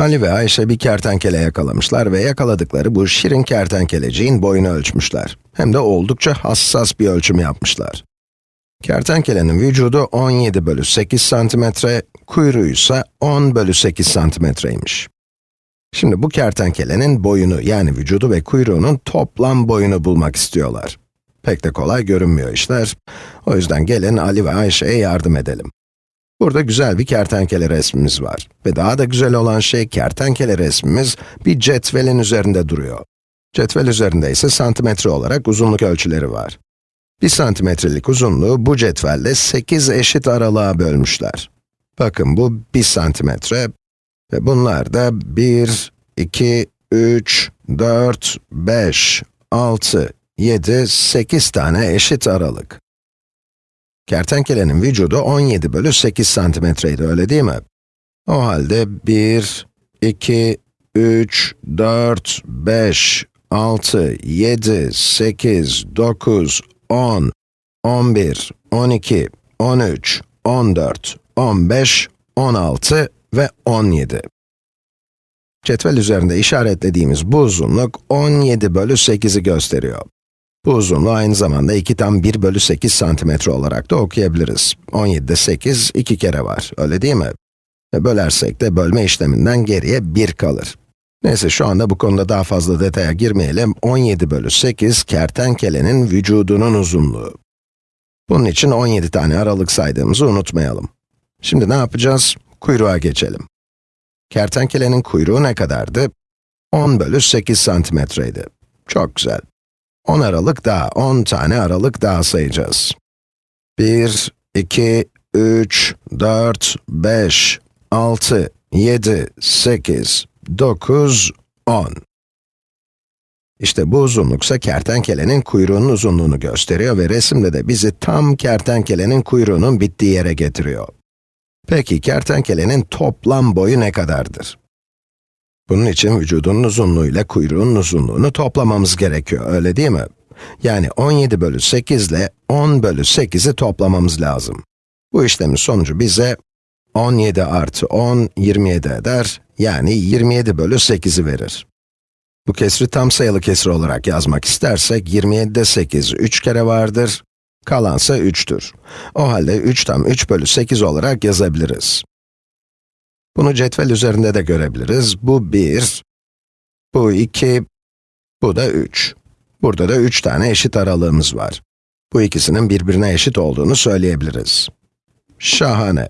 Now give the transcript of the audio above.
Ali ve Ayşe bir kertenkele yakalamışlar ve yakaladıkları bu şirin kertenkeleciğin boyunu ölçmüşler. Hem de oldukça hassas bir ölçüm yapmışlar. Kertenkelenin vücudu 17 bölü 8 santimetre, kuyruğu ise 10 bölü 8 santimetreymiş. Şimdi bu kertenkelenin boyunu, yani vücudu ve kuyruğunun toplam boyunu bulmak istiyorlar. Pek de kolay görünmüyor işler. O yüzden gelin Ali ve Ayşe'ye yardım edelim. Burada güzel bir kertenkele resmimiz var. Ve daha da güzel olan şey, kertenkele resmimiz bir cetvelin üzerinde duruyor. Cetvel üzerinde ise santimetre olarak uzunluk ölçüleri var. Bir santimetrelik uzunluğu bu cetvelle 8 eşit aralığa bölmüşler. Bakın bu 1 santimetre ve bunlar da 1, 2, 3, 4, 5, 6, 7, 8 tane eşit aralık. Kertenkelenin vücudu 17 bölü 8 santimetreydi, öyle değil mi? O halde 1, 2, 3, 4, 5, 6, 7, 8, 9, 10, 11, 12, 13, 14, 15, 16 ve 17. Cetvel üzerinde işaretlediğimiz bu uzunluk 17 bölü 8'i gösteriyor. Bu uzunluğu aynı zamanda 2 tam 1 bölü 8 santimetre olarak da okuyabiliriz. 17'de 8, 2 kere var, öyle değil mi? Ve bölersek de bölme işleminden geriye 1 kalır. Neyse şu anda bu konuda daha fazla detaya girmeyelim. 17 bölü 8, kertenkelenin vücudunun uzunluğu. Bunun için 17 tane aralık saydığımızı unutmayalım. Şimdi ne yapacağız? Kuyruğa geçelim. Kertenkelenin kuyruğu ne kadardı? 10 bölü 8 santimetreydi. Çok güzel. 10 aralık daha, 10 tane aralık daha sayacağız. 1, 2, 3, 4, 5, 6, 7, 8, 9, 10. İşte bu uzunluksa kertenkelenin kuyruğunun uzunluğunu gösteriyor ve resimde de bizi tam kertenkelenin kuyruğunun bittiği yere getiriyor. Peki kertenkelenin toplam boyu ne kadardır? Bunun için vücudunun uzunluğu ile kuyruğun uzunluğunu toplamamız gerekiyor, öyle değil mi? Yani 17 bölü 8 ile 10 bölü 8'i toplamamız lazım. Bu işlemin sonucu bize 17 artı 10, 27 eder, yani 27 bölü 8'i verir. Bu kesri tam sayılı kesir olarak yazmak istersek, 27'de 8 3 kere vardır, kalansa 3'tür. O halde 3 tam 3 bölü 8 olarak yazabiliriz. Bunu cetvel üzerinde de görebiliriz. Bu 1, bu 2, bu da 3. Burada da 3 tane eşit aralığımız var. Bu ikisinin birbirine eşit olduğunu söyleyebiliriz. Şahane.